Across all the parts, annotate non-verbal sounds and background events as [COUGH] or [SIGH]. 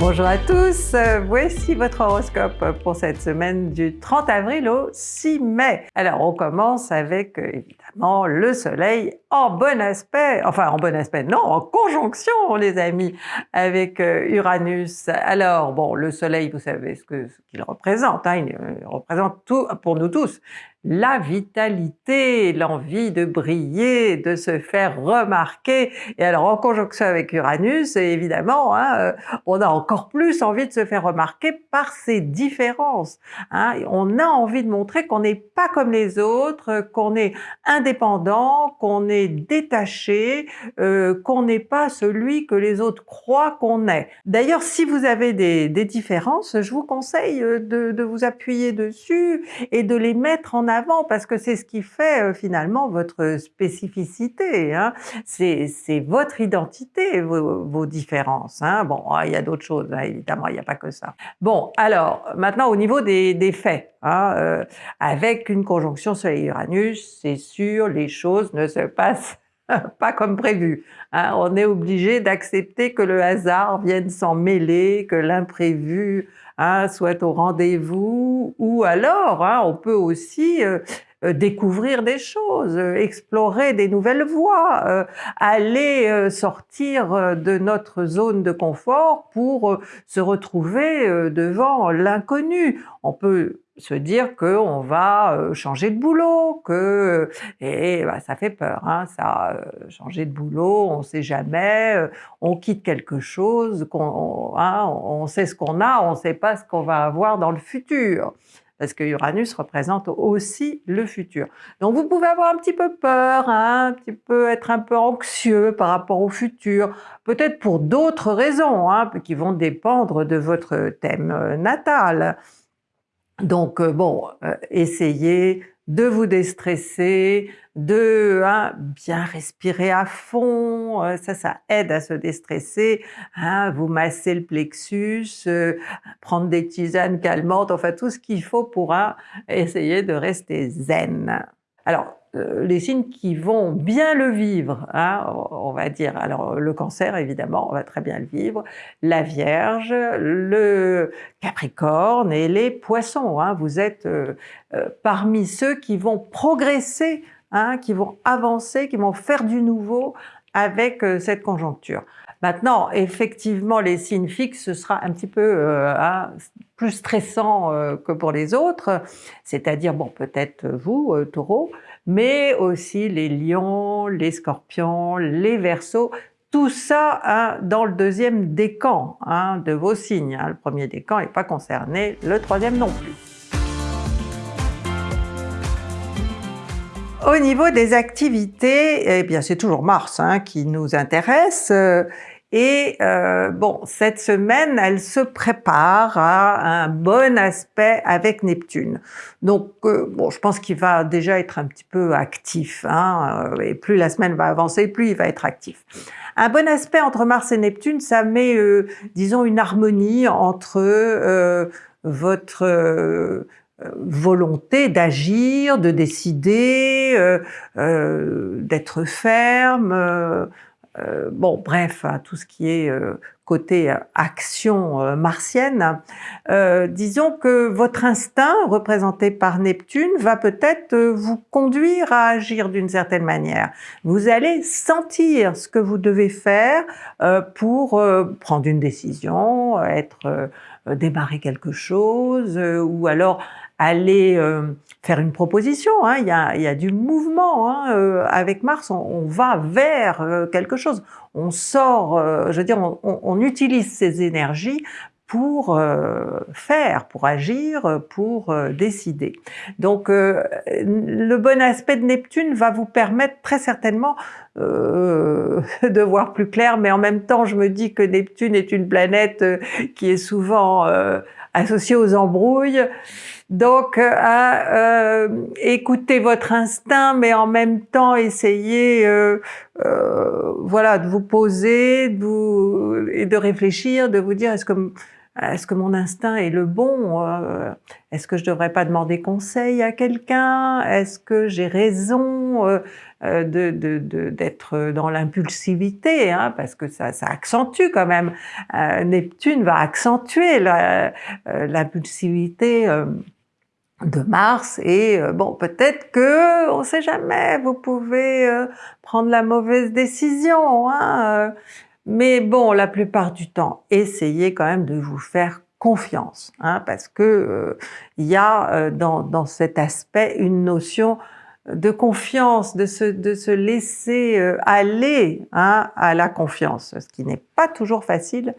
Bonjour à tous, voici votre horoscope pour cette semaine du 30 avril au 6 mai. Alors on commence avec le soleil en bon aspect, enfin en bon aspect, non, en conjonction les amis avec euh, Uranus. Alors bon, le soleil, vous savez ce qu'il représente, hein, il représente tout pour nous tous, la vitalité, l'envie de briller, de se faire remarquer. Et alors en conjonction avec Uranus, évidemment, hein, euh, on a encore plus envie de se faire remarquer par ses différences. Hein. On a envie de montrer qu'on n'est pas comme les autres, qu'on est indépendant, qu'on est détaché, euh, qu'on n'est pas celui que les autres croient qu'on est. D'ailleurs, si vous avez des, différences, je vous conseille euh, de, de vous appuyer dessus et de les mettre en avant parce que c'est ce qui fait euh, finalement votre spécificité. Hein. C'est votre identité, vos, différences. Hein. Bon, ah, il y a d'autres choses, hein, évidemment, il n'y a pas que ça. Bon, alors maintenant au niveau des, des faits, hein, euh, avec une conjonction Soleil-Uranus, c'est sûr, les choses ne se passent [LAUGHS] pas comme prévu. Hein. On est obligé d'accepter que le hasard vienne s'en mêler, que l'imprévu hein, soit au rendez-vous, ou alors hein, on peut aussi euh, découvrir des choses, euh, explorer des nouvelles voies, aller sortir de notre zone de confort pour se retrouver devant l'inconnu. On peut se dire qu'on va euh, changer de boulot, que et bah, ça fait peur, hein, ça, euh, changer de boulot, on ne sait jamais, euh, on quitte quelque chose, qu'on, hein, on sait ce qu'on a, on ne sait pas ce qu'on va avoir dans le futur parce que Uranus représente aussi le futur. Donc vous pouvez avoir un petit peu peur, hein, un petit peu être un peu anxieux par rapport au futur, peut-être pour d'autres raisons hein, qui vont dépendre de votre thème natal. Donc euh, bon, euh, essayez de vous déstresser, de hein, bien respirer à fond, euh, ça, ça aide à se déstresser, hein, vous masser le plexus, prendre des tisanes calmantes, enfin tout ce qu'il faut pour hein, essayer de rester zen. Alors, euh, les signes qui vont bien le vivre, hein, on va dire, alors le cancer évidemment, on va très bien le vivre, la Vierge, le Capricorne et les Poissons, hein, vous êtes euh, euh, parmi ceux qui vont progresser, hein, qui vont avancer, qui vont faire du nouveau avec cette conjoncture. Maintenant, effectivement, les signes fixes, ce sera un petit peu plus stressant que pour les autres, c'est-à-dire, bon, peut-être vous, taureau, mais aussi les lions, les scorpions, les versos, tout ça hein, dans le deuxième décan hein, de vos signes. Hein. Le premier décan n'est pas concerné, le troisième non plus. Au niveau des activités, eh bien c'est toujours Mars qui nous intéresse. Et euh, bon, cette semaine, elle se prépare à un bon aspect avec Neptune. Donc, euh, bon, je pense qu'il va déjà être un petit peu actif. Hein, euh, et plus la semaine va avancer, plus il va être actif. Un bon aspect entre Mars et Neptune, ça met, disons, une harmonie entre votre volonté d'agir, de décider, d'être ferme, euh, bon, bref, hein, tout ce qui est euh, côté euh, action martienne, disons que votre instinct, représenté par Neptune, va peut-être vous conduire à agir d'une certaine manière. Vous allez sentir ce que vous devez faire pour prendre une décision, être démarrer quelque chose, ou alors aller faire une proposition, hein. il, y a, il, y a, du mouvement. Hein. Euh, avec Mars, on, va vers euh, quelque chose. On sort, euh, je veux dire, on, on, utilise ces énergies pour faire, pour agir, pour décider. Donc le bon aspect de Neptune va vous permettre très certainement [LAUGHS] de voir plus clair, mais en même temps je me dis que Neptune est une planète qui est souvent associée aux embrouilles, donc, euh, à euh, écouter votre instinct, mais en même temps essayer, euh, voilà, de vous poser, de vous, et de réfléchir, de vous dire est-ce que est-ce que mon instinct est le bon Est-ce que je devrais pas demander conseil à quelqu'un Est-ce que j'ai raison euh, euh, d'être dans l'impulsivité, hein, parce que ça, ça, accentue quand même. Neptune va accentuer l'impulsivité de Mars et bon peut-être que on sait jamais vous pouvez prendre la mauvaise décision hein, mais bon la plupart du temps essayez quand même de vous faire confiance, hein, parce que euh, il y a euh, dans, dans, cet aspect une notion de confiance, de se, de se laisser euh, aller hein, à la confiance, ce qui n'est pas toujours facile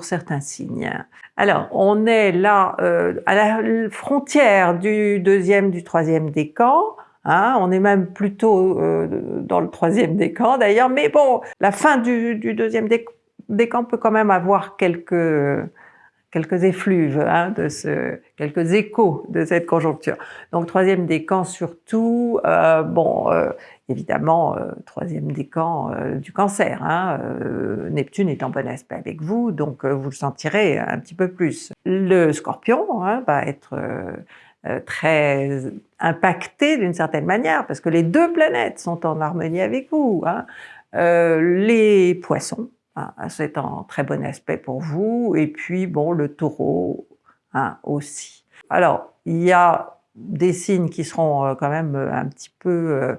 certains signes. Alors, on est là à la frontière du deuxième, du troisième décan, Hein, on est même plutôt dans le troisième décan d'ailleurs, mais bon, la fin du, du deuxième décan peut quand même avoir quelques quelques effluves, hein, de ce, quelques échos de cette conjoncture. Donc troisième décan surtout, euh, bon, euh, évidemment, euh, troisième décan euh, du cancer. Hein, Neptune est en bon aspect avec vous, donc vous le sentirez un petit peu plus. Le scorpion hein, va être très impacté d'une certaine manière, parce que les deux planètes sont en harmonie avec vous. Hein. les poissons, ah, c'est en très bon aspect pour vous. Et puis, bon, le taureau hein, aussi. Alors, il y a des signes qui seront euh, quand même euh, un petit peu, euh,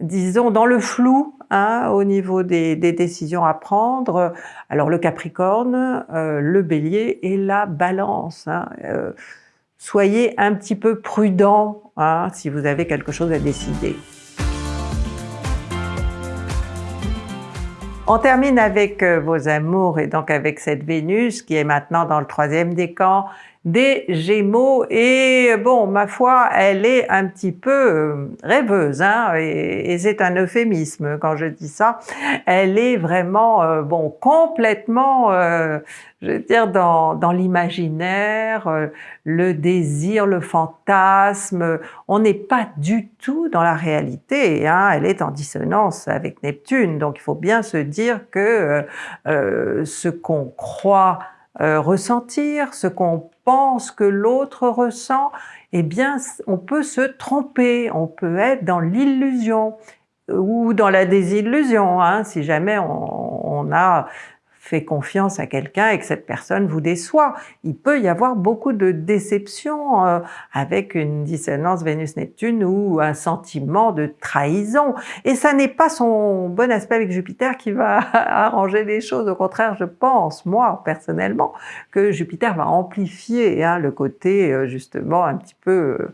disons, dans le flou hein, au niveau des, décisions à prendre. Alors le Capricorne, le Bélier et la Balance. Hein, soyez un petit peu prudent si vous avez quelque chose à décider. On termine avec euh, vos amours et donc avec cette Vénus qui est maintenant dans le troisième décan des Gémeaux et bon, ma foi, elle est un petit peu euh, rêveuse, hein, et, c'est un euphémisme quand je dis ça. Elle est vraiment, euh, bon, complètement, euh, je veux dire, dans, dans l'imaginaire, le désir, le fantasme. On n'est pas du tout dans la réalité. Hein. Elle est en dissonance avec Neptune, donc il faut bien se dire que ce qu'on croit ressentir, ce qu'on pense que l'autre ressent, eh bien on peut se tromper, on peut être dans l'illusion ou dans la désillusion, hein, si jamais on a fait confiance à quelqu'un et que cette personne vous déçoit. Il peut y avoir beaucoup de déceptions euh, avec une dissonance Vénus-Neptune ou un sentiment de trahison. Et ça n'est pas son bon aspect avec Jupiter qui va [LAUGHS] arranger les choses. Au contraire, je pense, moi, personnellement, que Jupiter va amplifier hein, le côté, euh, justement, un petit peu... Euh,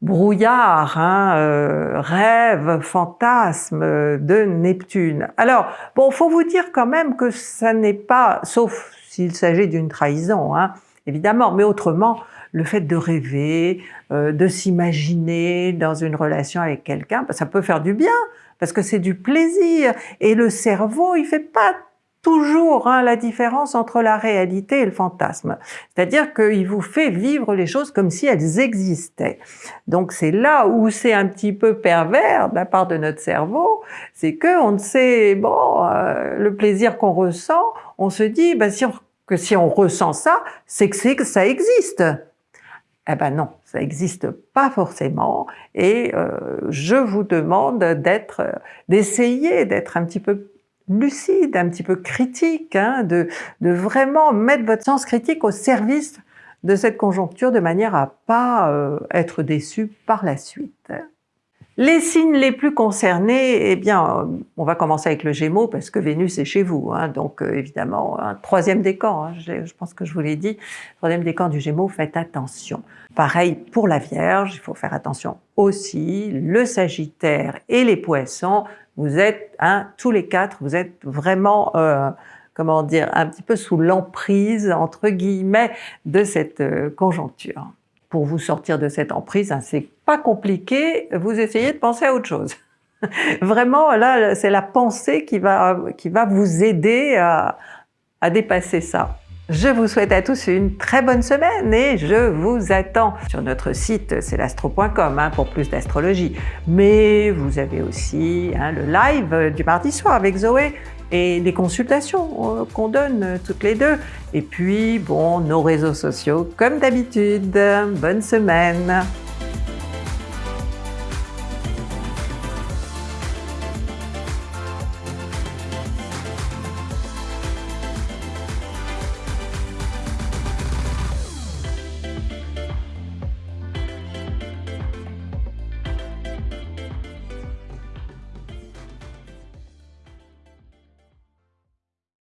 brouillard, hein, euh, rêve, fantasme de Neptune. Alors, bon, faut vous dire quand même que ça n'est pas, sauf s'il s'agit d'une trahison, hein, évidemment, mais autrement, le fait de rêver, euh, de s'imaginer dans une relation avec quelqu'un, ça peut faire du bien, parce que c'est du plaisir, et le cerveau, il fait pas toujours hein, la différence entre la réalité et le fantasme. C'est-à-dire qu'il vous fait vivre les choses comme si elles existaient. Donc c'est là où c'est un petit peu pervers de la part de notre cerveau, c'est que on ne sait, bon, euh, le plaisir qu'on ressent, on se dit ben, si que si on ressent ça, c'est que, que ça existe. Eh ben non, ça n'existe pas forcément et euh, je vous demande d'être, d'essayer d'être un petit peu lucide, un petit peu critique, hein, de, de vraiment mettre votre sens critique au service de cette conjoncture de manière à pas euh, être déçu par la suite. Les signes les plus concernés, eh bien, on va commencer avec le Gémeaux parce que Vénus est chez vous, hein, donc euh, évidemment un troisième décan. Hein, je pense que je vous l'ai dit, troisième décan du Gémeaux, faites attention. Pareil pour la Vierge, il faut faire attention aussi. Le Sagittaire et les Poissons, vous êtes, hein, tous les quatre, vous êtes vraiment, euh, comment dire, un petit peu sous l'emprise, entre guillemets, de cette euh, conjoncture. Pour vous sortir de cette emprise, hein, c'est pas compliqué, vous essayez de penser à autre chose. [LAUGHS] Vraiment, là, c'est la pensée qui va, qui va vous aider à, à dépasser ça. Je vous souhaite à tous une très bonne semaine et je vous attends sur notre site c'est l'astro.com hein, pour plus d'astrologie. Mais vous avez aussi hein, le live du mardi soir avec Zoé et les consultations euh, qu'on donne toutes les deux. Et puis, bon, nos réseaux sociaux comme d'habitude. Bonne semaine